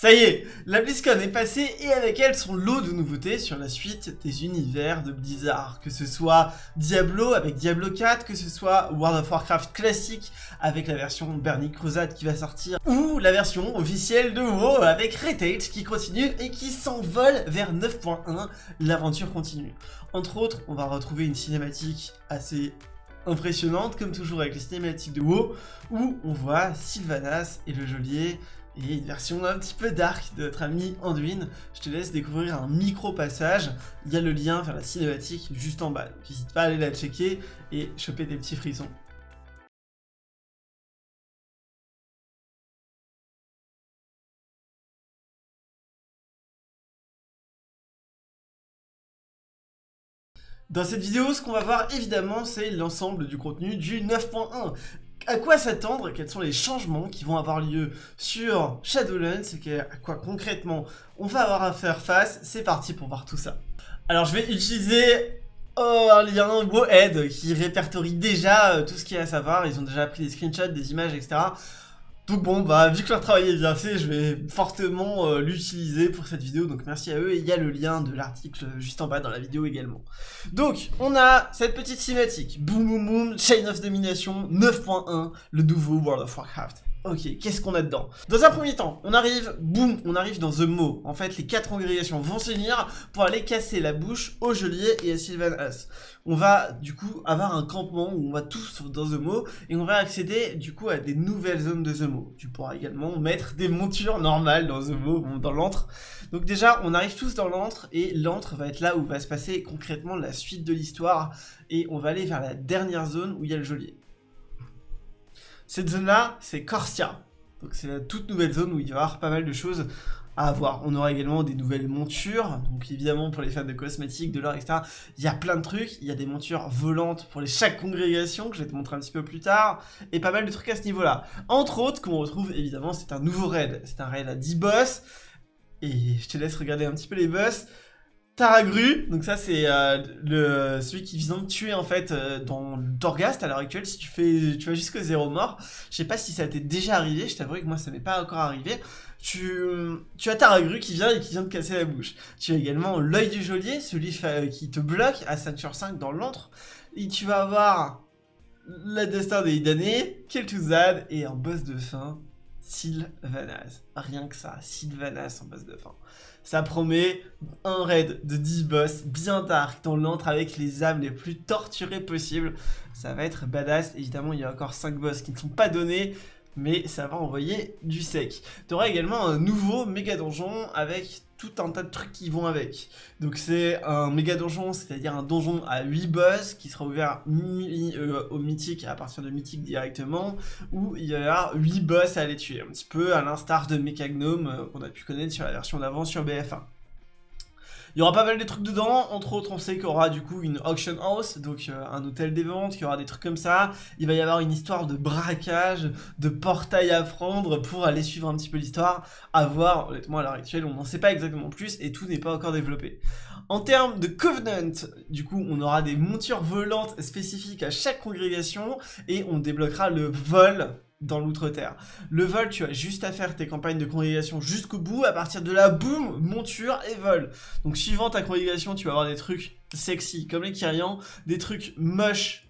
Ça y est, la BlizzCon est passée et avec elle son lot de nouveautés sur la suite des univers de Blizzard. Que ce soit Diablo avec Diablo 4, que ce soit World of Warcraft classique avec la version Burning Crusade qui va sortir, ou la version officielle de WoW avec Retail qui continue et qui s'envole vers 9.1, l'aventure continue. Entre autres, on va retrouver une cinématique assez impressionnante, comme toujours avec les cinématiques de WoW, où on voit Sylvanas et le geôlier et une version un petit peu dark de notre ami Anduin. Je te laisse découvrir un micro-passage, il y a le lien vers la cinématique juste en bas, donc n'hésite pas à aller la checker et choper des petits frissons. Dans cette vidéo, ce qu'on va voir évidemment, c'est l'ensemble du contenu du 9.1 à quoi s'attendre, quels sont les changements qui vont avoir lieu sur Shadowlands, à quoi concrètement on va avoir à faire face, c'est parti pour voir tout ça. Alors je vais utiliser oh, un lien WoHead qui répertorie déjà euh, tout ce qu'il y a à savoir, ils ont déjà pris des screenshots, des images, etc. Donc bon, bah vu que leur travail est bien fait, je vais fortement euh, l'utiliser pour cette vidéo, donc merci à eux, et il y a le lien de l'article juste en bas dans la vidéo également. Donc, on a cette petite cinématique, boum boum boum, Chain of Domination 9.1, le nouveau World of Warcraft. Ok, qu'est-ce qu'on a dedans? Dans un premier temps, on arrive, boum, on arrive dans The Mo. En fait, les quatre congrégations vont s'unir pour aller casser la bouche au geôlier et à Sylvan. On va, du coup, avoir un campement où on va tous dans The Mo et on va accéder, du coup, à des nouvelles zones de The Mo. Tu pourras également mettre des montures normales dans The Mo, dans l'antre. Donc déjà, on arrive tous dans l'antre et l'antre va être là où va se passer concrètement la suite de l'histoire et on va aller vers la dernière zone où il y a le geôlier. Cette zone-là, c'est Corsia. Donc c'est la toute nouvelle zone où il y avoir pas mal de choses à avoir. On aura également des nouvelles montures, donc évidemment pour les fans de cosmétiques, de l'or, etc. Il y a plein de trucs, il y a des montures volantes pour les chaque congrégation, que je vais te montrer un petit peu plus tard, et pas mal de trucs à ce niveau-là. Entre autres, qu'on retrouve évidemment, c'est un nouveau raid. C'est un raid à 10 boss, et je te laisse regarder un petit peu les boss. Taragru, donc ça c'est euh, celui qui vient de tuer en fait euh, dans Torghast à l'heure actuelle, si tu fais tu vas jusqu'au zéro mort, je sais pas si ça t'est déjà arrivé, je t'avoue que moi ça m'est pas encore arrivé, tu, as Taragru qui vient et qui vient de casser la bouche, tu as également l'œil du geôlier, celui qui te bloque à 5 sur 5 dans l'antre, et tu vas avoir la destin des damnés, Kel'Thuzad et un boss de fin, Sylvanas. Rien que ça, Sylvanas en boss de fin. Ça promet un raid de 10 boss bien dark dans l'antre avec les âmes les plus torturées possibles. Ça va être badass. Évidemment, il y a encore 5 boss qui ne sont pas donnés mais ça va envoyer du sec. Tu auras également un nouveau méga donjon avec tout un tas de trucs qui vont avec. Donc c'est un méga donjon, c'est-à-dire un donjon à 8 boss qui sera ouvert euh, au mythique à partir de mythique directement, où il y aura 8 boss à aller tuer, un petit peu à l'instar de Mechagnome euh, qu'on a pu connaître sur la version d'avant sur BF1. Il y aura pas mal de trucs dedans, entre autres on sait qu'il y aura du coup une auction house, donc euh, un hôtel des ventes, qu'il y aura des trucs comme ça. Il va y avoir une histoire de braquage, de portail à prendre pour aller suivre un petit peu l'histoire. À voir, honnêtement à l'heure actuelle on n'en sait pas exactement plus et tout n'est pas encore développé. En termes de Covenant, du coup on aura des montures volantes spécifiques à chaque congrégation et on débloquera le vol dans l'outre-terre. Le vol, tu as juste à faire tes campagnes de congrégation jusqu'au bout, à partir de là, boum, monture et vol. Donc suivant ta congrégation, tu vas avoir des trucs sexy, comme les Kyrians, des trucs moches,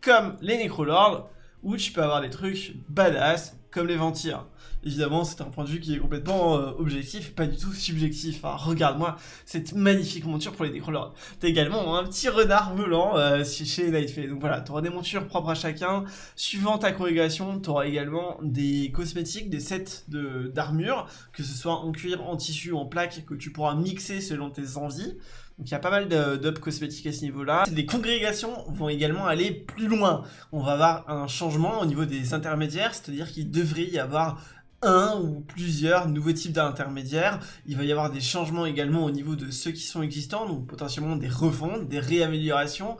comme les Necrolords, ou tu peux avoir des trucs badass, comme les Ventirs. Évidemment, c'est un point de vue qui est complètement euh, objectif, pas du tout subjectif. Regarde-moi cette magnifique monture pour les Necrolords. T'as également un petit renard volant euh, chez Nightfay. Donc voilà, t'auras des montures propres à chacun. Suivant ta corrigation, t'auras également des cosmétiques, des sets d'armure, que ce soit en cuir, en tissu, en plaque, que tu pourras mixer selon tes envies. Donc il y a pas mal d'up cosmétiques à ce niveau-là. Les congrégations vont également aller plus loin. On va avoir un changement au niveau des intermédiaires, c'est-à-dire qu'il devrait y avoir un ou plusieurs nouveaux types d'intermédiaires. Il va y avoir des changements également au niveau de ceux qui sont existants, donc potentiellement des refontes, des réaméliorations.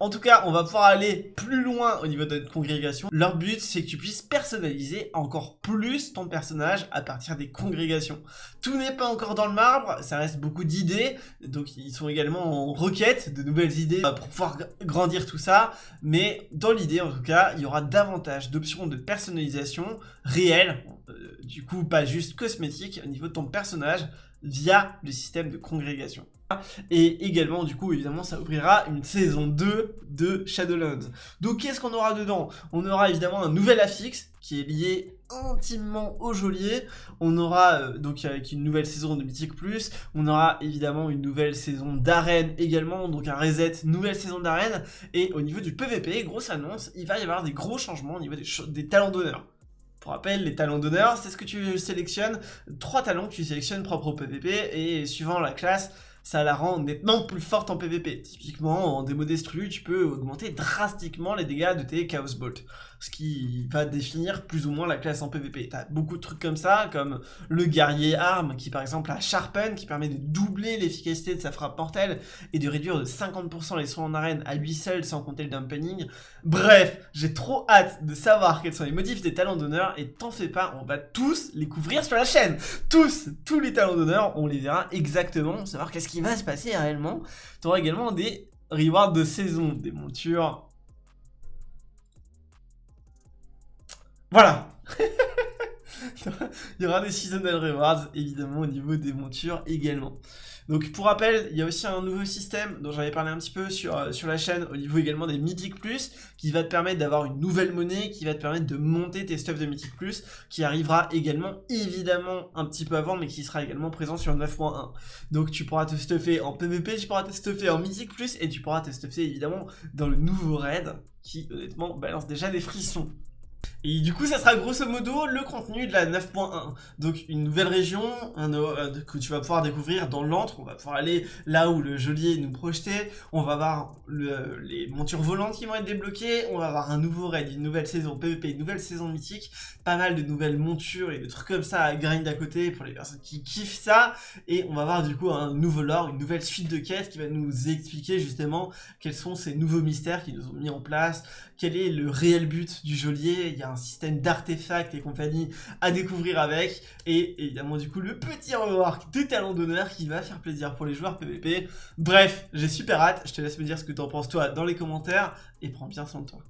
En tout cas, on va pouvoir aller plus loin au niveau de notre congrégation. Leur but, c'est que tu puisses personnaliser encore plus ton personnage à partir des congrégations. Tout n'est pas encore dans le marbre, ça reste beaucoup d'idées, donc ils sont également en requête de nouvelles idées pour pouvoir grandir tout ça, mais dans l'idée en tout cas, il y aura davantage d'options de personnalisation réelles, euh, du coup pas juste cosmétiques au niveau de ton personnage via le système de congrégation. Et également, du coup, évidemment, ça ouvrira une saison 2 de Shadowlands. Donc, qu'est-ce qu'on aura dedans? On aura évidemment un nouvel affix qui est lié intimement au geôlier. On aura, euh, donc avec une nouvelle saison de Mythic Plus, on aura évidemment une nouvelle saison d'arène également, donc un reset, nouvelle saison d'arène. Et au niveau du PVP, grosse annonce, il va y avoir des gros changements au niveau des, talents d'honneur. Pour rappel, les talents d'honneur, c'est ce que tu sélectionnes, trois talents que tu sélectionnes propres au PVP, et suivant la classe, ça la rend nettement plus forte en PvP. Typiquement, en démo destru, tu peux augmenter drastiquement les dégâts de tes Chaos Bolt, ce qui va définir plus ou moins la classe en PvP. T'as beaucoup de trucs comme ça, comme le guerrier arme, qui par exemple a Sharpen, qui permet de doubler l'efficacité de sa frappe mortelle, et de réduire de 50% les soins en arène à lui seul, sans compter le dampening. Bref, j'ai trop hâte de savoir quels sont les motifs des talents d'honneur, et t'en fais pas, on va tous les couvrir sur la chaîne Tous Tous les talents d'honneur, on les verra exactement, savoir qu'est-ce qui va se passer réellement. Tu auras également des rewards de saison, des montures. Voilà Il y aura des seasonal rewards, évidemment, au niveau des montures également. Donc pour rappel, il y a aussi un nouveau système dont j'avais parlé un petit peu sur, euh, sur la chaîne, au niveau également des Mythic Plus, qui va te permettre d'avoir une nouvelle monnaie, qui va te permettre de monter tes stuffs de Mythic Plus, qui arrivera également, évidemment, un petit peu avant, mais qui sera également présent sur 9.1. Donc tu pourras te stuffer en PvP, tu pourras te stuffer en Mythic Plus, et tu pourras te stuffer évidemment dans le nouveau raid, qui honnêtement balance déjà des frissons. Et du coup, ça sera grosso modo le contenu de la 9.1. Donc une nouvelle région euh, que tu vas pouvoir découvrir dans l'antre. On va pouvoir aller là où le geôlier nous projetait. On va voir les montures volantes qui vont être débloquées. On va avoir un nouveau raid, une nouvelle saison PvP, une nouvelle saison mythique. Pas mal de nouvelles montures et de trucs comme ça à grind à côté pour les personnes qui kiffent ça. Et on va voir du coup un nouveau lore, une nouvelle suite de quêtes qui va nous expliquer justement quels sont ces nouveaux mystères qui nous ont mis en place. Quel est le réel but du geôlier Il y a un système d'artefacts et compagnie à découvrir avec. Et évidemment, du coup, le petit rework des talents d'honneur qui va faire plaisir pour les joueurs PvP. Bref, j'ai super hâte. Je te laisse me dire ce que tu en penses toi dans les commentaires et prends bien soin de toi.